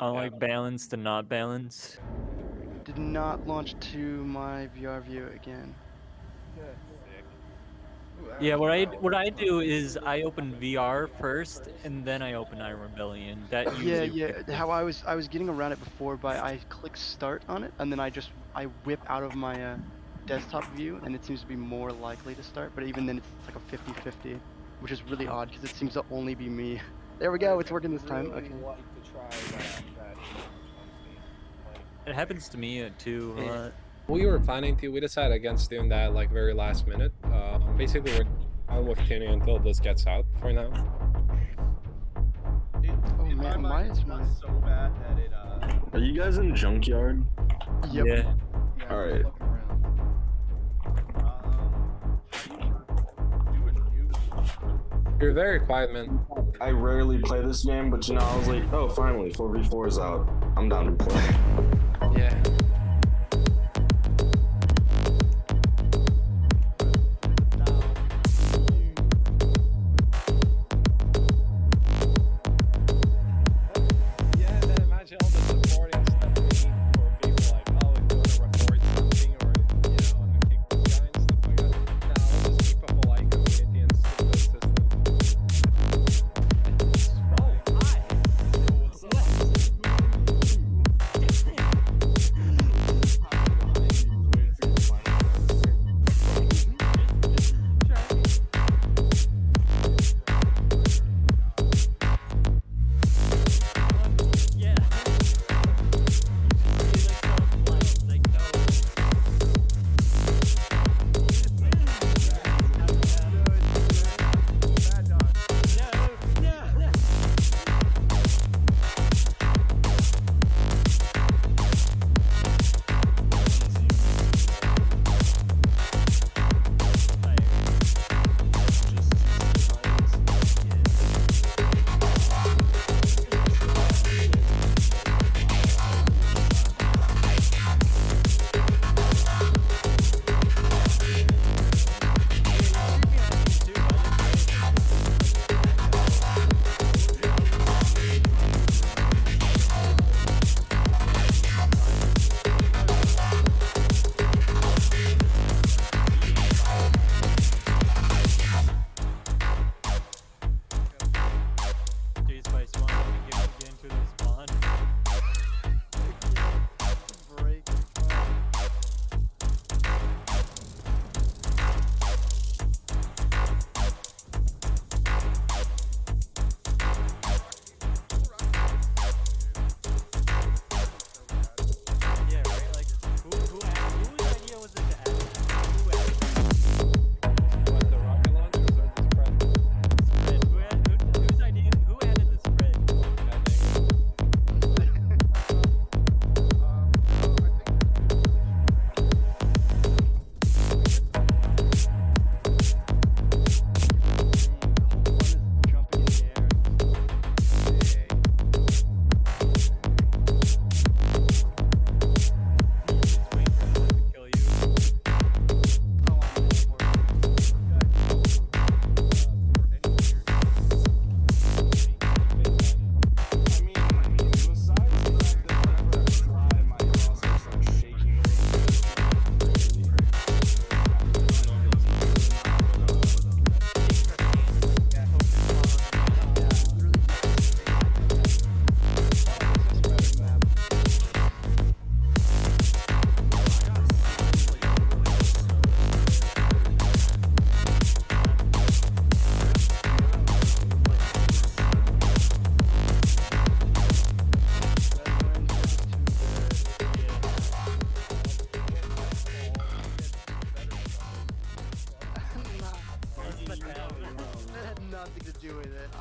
On like balanced and not balanced. Did not launch to my VR view again. Yeah, what I what I do is I open VR first and then I open Iron Rebellion. That Yeah, yeah. How I was I was getting around it before by I click start on it and then I just I whip out of my uh, desktop view and it seems to be more likely to start. But even then it's like a 50-50, which is really odd because it seems to only be me. There we go. It's working this time. Okay. It happens to me uh, too a lot. We were planning to. We decided against doing that like very last minute. Um, basically, we're on with Kenny until this gets out for now. It, Oh, in man, my why mind, my- so bad that it. Uh, Are you guys in junkyard? Yep. Yeah. yeah, All we're right. looking around. Um, do a new- You're very quiet, man. I rarely play this game, but you know, I was like, oh, finally, 4v4 is out. I'm down to play.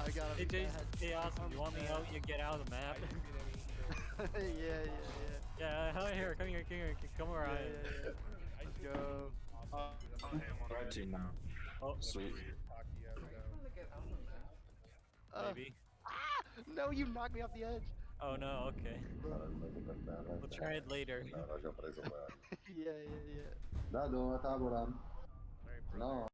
I got Hey, it. Jason, hey, awesome. You want me to help you get out of the map? yeah, yeah, yeah. yeah, come here, come here, come here, come where Yeah, I am. yeah, yeah. Let's go. Red team now. Oh, Sweet. Uh, maybe. ah! No, you knocked me off the edge. Oh no, okay. We'll try it later. yeah, yeah, yeah. Dado, a táborám. No.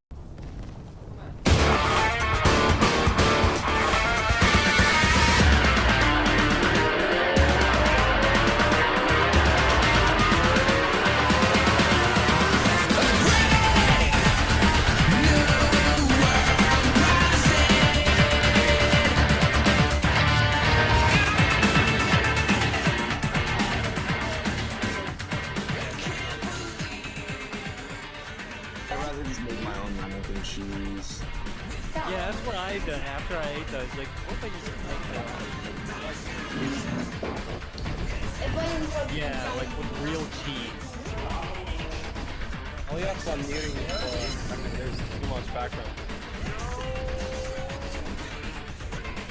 I ate. Like, what if I just make that? Yeah, like with real cheese. Oh, Only have I'm muting for oh, there's too much background.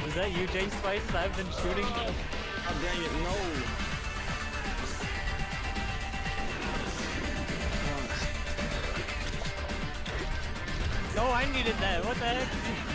Was that you, Jay Spices? I've been shooting. Oh dang it, no. No, I needed that. What the heck?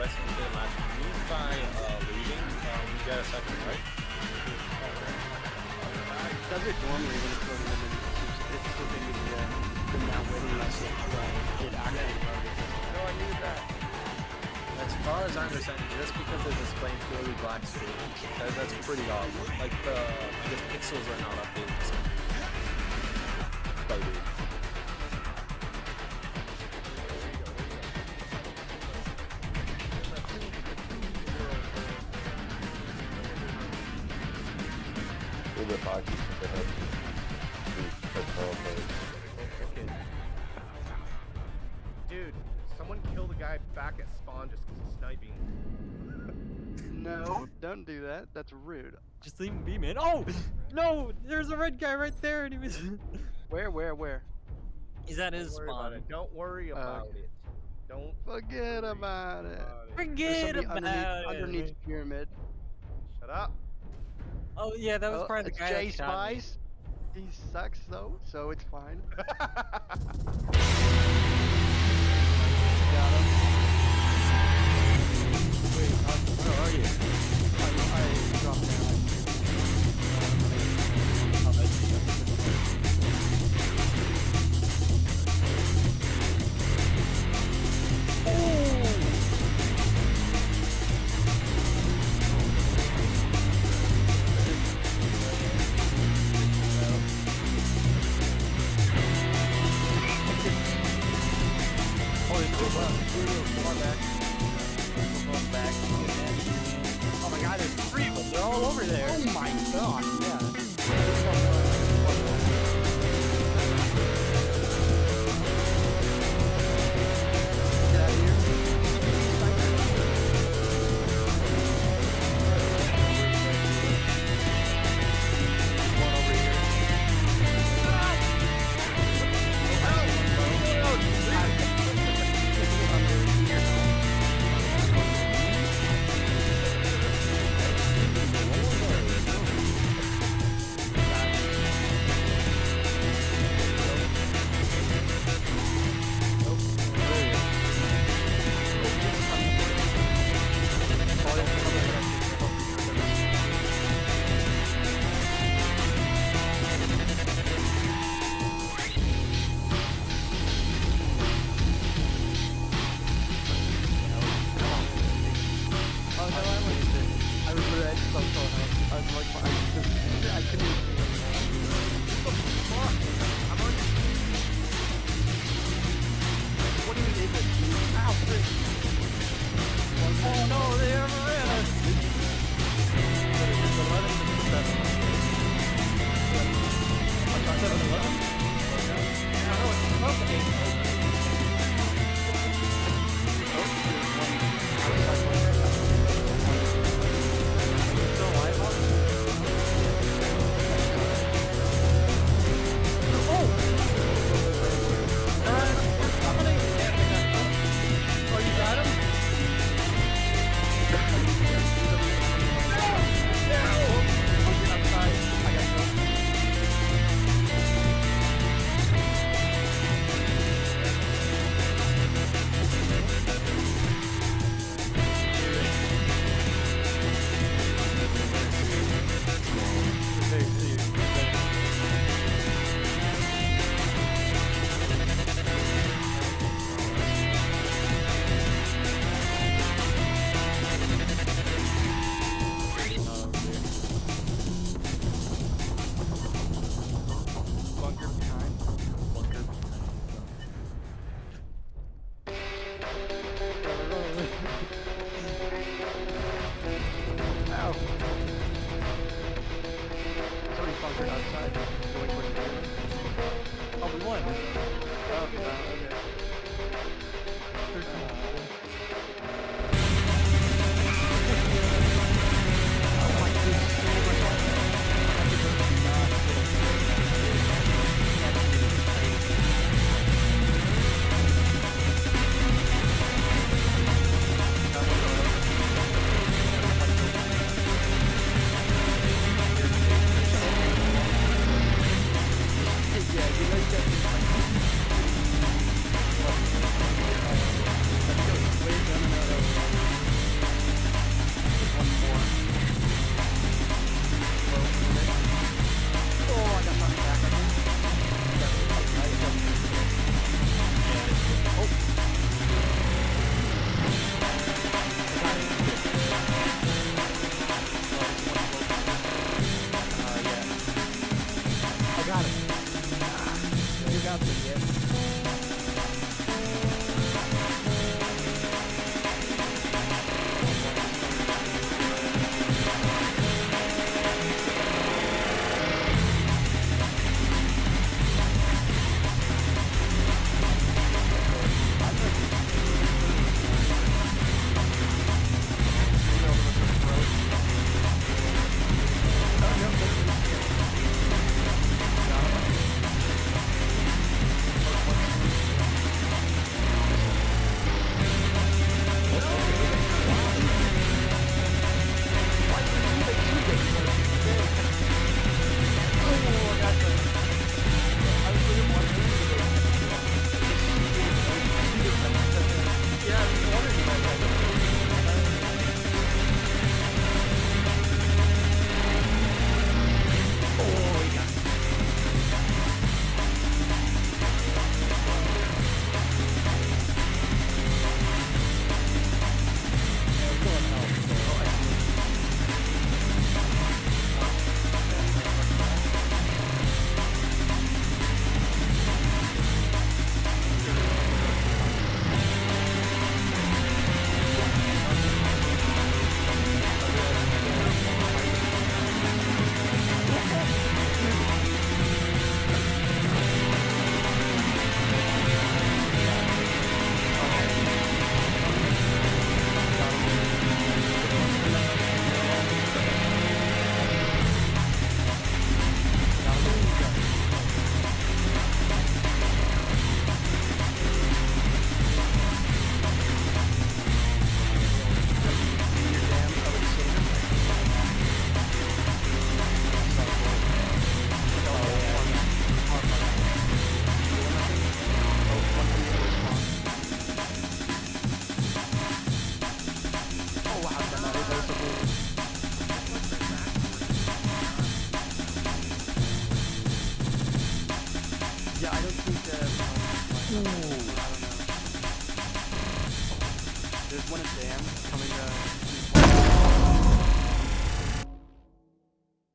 Investing in the match. You by uh, leaving, um, you get a second, right? Does it normally when it's loading them in? It's still going to be the waiting list. But it actually. No, I needed that. As far as I understand, just because it's displaying purely black screen, that, that's pretty odd. Like the, guess pixels are not updated. Dude, someone killed a guy back at spawn just because of sniping. No, don't do that. That's rude. Just leave him be, man. Oh! No! There's a red guy right there and he was... Where, where, where? He's at his Don't worry about spawn. it. Don't worry oh, about it. Don't Forget worry about it. about it. Forget about underneath, it. underneath the pyramid. Shut up. Oh yeah, that was Oh, probably the it's guy Jay that shot me. Spice. He sucks though, so it's fine. Got him. Wait, uh, where are you?